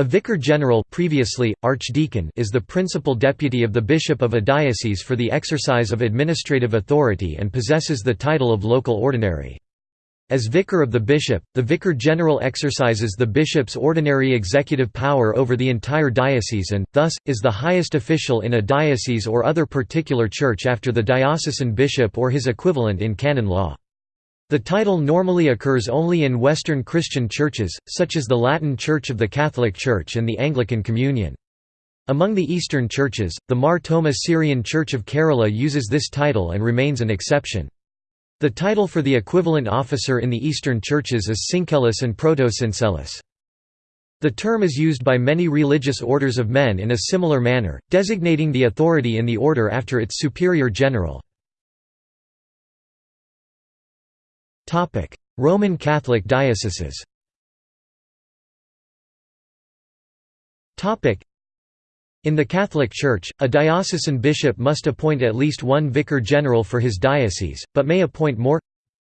A vicar general previously, archdeacon is the principal deputy of the bishop of a diocese for the exercise of administrative authority and possesses the title of local ordinary. As vicar of the bishop, the vicar general exercises the bishop's ordinary executive power over the entire diocese and, thus, is the highest official in a diocese or other particular church after the diocesan bishop or his equivalent in canon law. The title normally occurs only in Western Christian churches, such as the Latin Church of the Catholic Church and the Anglican Communion. Among the Eastern churches, the Mar Thoma Syrian Church of Kerala uses this title and remains an exception. The title for the equivalent officer in the Eastern churches is Syncellus and Protosyncellus. The term is used by many religious orders of men in a similar manner, designating the authority in the order after its superior general. Roman Catholic dioceses in the Catholic Church, a diocesan bishop must appoint at least one vicar general for his diocese, but may appoint more.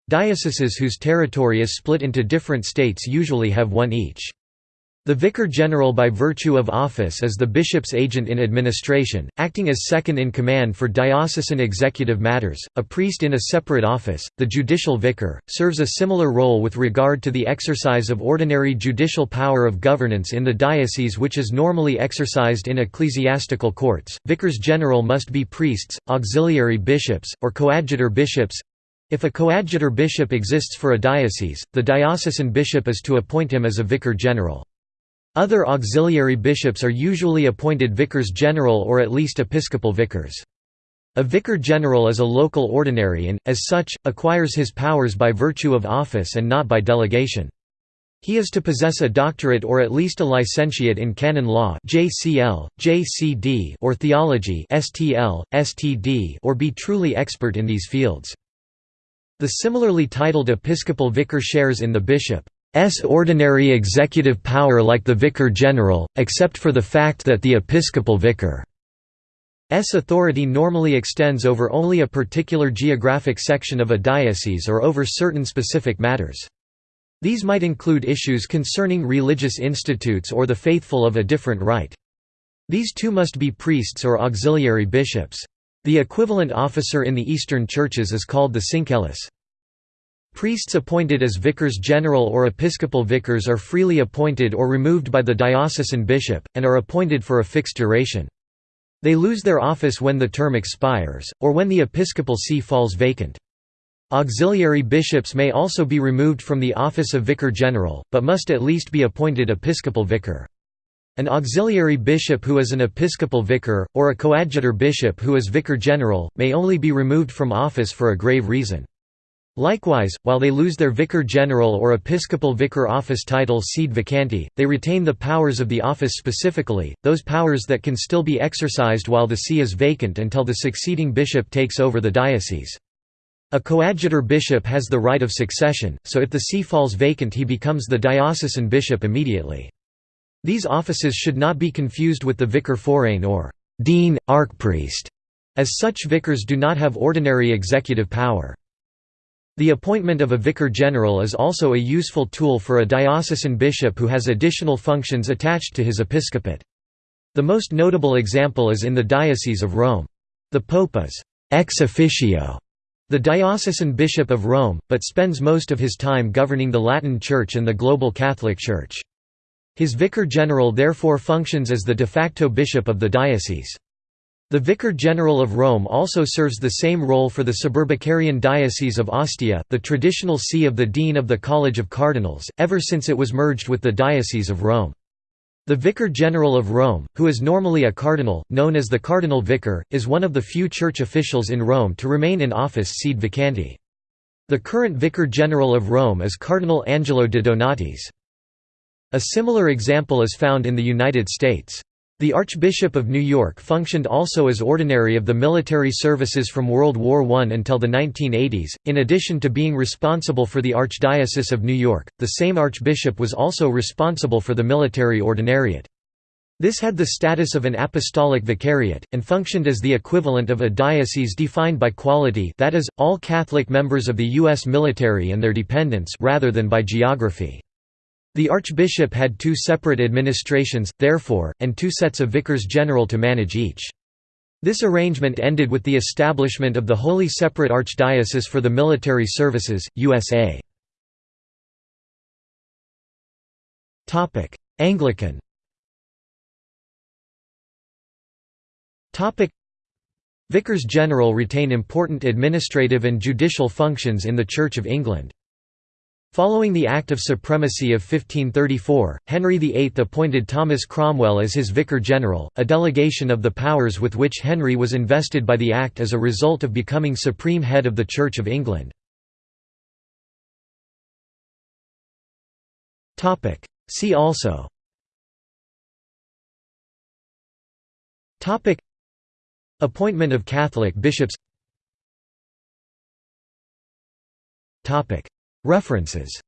Dioceses whose territory is split into different states usually have one each. The Vicar General by virtue of office is the bishop's agent in administration, acting as second in command for diocesan executive matters. A priest in a separate office, the judicial vicar, serves a similar role with regard to the exercise of ordinary judicial power of governance in the diocese which is normally exercised in ecclesiastical courts. Vicars general must be priests, auxiliary bishops, or coadjutor bishops. If a coadjutor bishop exists for a diocese, the diocesan bishop is to appoint him as a vicar general. Other auxiliary bishops are usually appointed vicars general or at least episcopal vicars. A vicar general is a local ordinary and, as such, acquires his powers by virtue of office and not by delegation. He is to possess a doctorate or at least a licentiate in canon law (JCL, JCD) or theology (STL, STD) or be truly expert in these fields. The similarly titled episcopal vicar shares in the bishop S ordinary executive power like the vicar general, except for the fact that the episcopal vicar's authority normally extends over only a particular geographic section of a diocese or over certain specific matters. These might include issues concerning religious institutes or the faithful of a different rite. These too must be priests or auxiliary bishops. The equivalent officer in the Eastern churches is called the syncellus. Priests appointed as vicars general or episcopal vicars are freely appointed or removed by the diocesan bishop, and are appointed for a fixed duration. They lose their office when the term expires, or when the episcopal see falls vacant. Auxiliary bishops may also be removed from the office of vicar general, but must at least be appointed episcopal vicar. An auxiliary bishop who is an episcopal vicar, or a coadjutor bishop who is vicar general, may only be removed from office for a grave reason. Likewise, while they lose their vicar general or episcopal vicar office title sede vacante, they retain the powers of the office specifically, those powers that can still be exercised while the see is vacant until the succeeding bishop takes over the diocese. A coadjutor bishop has the right of succession, so if the see falls vacant he becomes the diocesan bishop immediately. These offices should not be confused with the vicar forain or dean, archpriest, as such vicars do not have ordinary executive power. The appointment of a vicar general is also a useful tool for a diocesan bishop who has additional functions attached to his episcopate. The most notable example is in the Diocese of Rome. The Pope is ex officio the diocesan bishop of Rome, but spends most of his time governing the Latin Church and the global Catholic Church. His vicar general therefore functions as the de facto bishop of the diocese. The Vicar General of Rome also serves the same role for the Suburbicarian Diocese of Ostia, the traditional see of the Dean of the College of Cardinals, ever since it was merged with the Diocese of Rome. The Vicar General of Rome, who is normally a cardinal, known as the Cardinal Vicar, is one of the few church officials in Rome to remain in office sede vacante. The current Vicar General of Rome is Cardinal Angelo de Donatis. A similar example is found in the United States. The Archbishop of New York functioned also as ordinary of the military services from World War I until the 1980s. In addition to being responsible for the Archdiocese of New York, the same archbishop was also responsible for the military ordinariate. This had the status of an apostolic vicariate, and functioned as the equivalent of a diocese defined by quality that is, all Catholic members of the U.S. military and their dependents rather than by geography. The archbishop had two separate administrations, therefore, and two sets of vicars general to manage each. This arrangement ended with the establishment of the Wholly Separate Archdiocese for the Military Services, USA. Anglican Vicars general retain important administrative and judicial functions in the Church of England. Following the Act of Supremacy of 1534, Henry VIII appointed Thomas Cromwell as his Vicar General, a delegation of the powers with which Henry was invested by the Act as a result of becoming supreme head of the Church of England. See also Appointment of Catholic bishops References